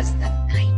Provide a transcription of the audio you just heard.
was the night